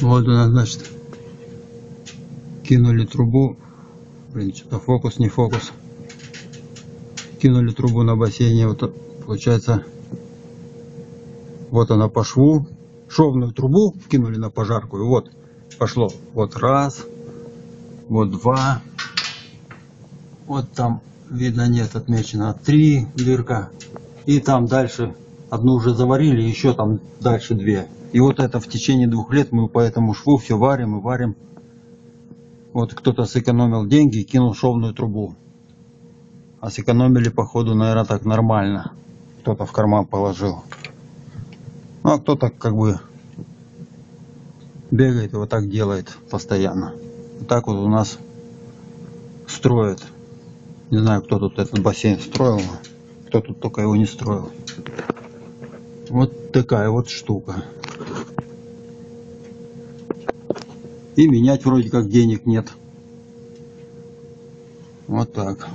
Вот у нас, значит, кинули трубу. Блин, что-то фокус, не фокус. Кинули трубу на бассейне. Вот получается, вот она по шву. Шовную трубу кинули на пожарку. И вот пошло. Вот раз, вот два. Вот там видно нет отмечено три дырка. И там дальше одну уже заварили, еще там дальше две. И вот это в течение двух лет мы по этому шву все варим и варим. Вот кто-то сэкономил деньги и кинул шовную трубу. А сэкономили, походу, наверное, так нормально. Кто-то в карман положил. Ну, а кто-то как бы бегает и вот так делает постоянно. Вот так вот у нас строят. Не знаю, кто тут этот бассейн строил, кто тут только его не строил. Вот такая вот штука. И менять вроде как денег нет. Вот так.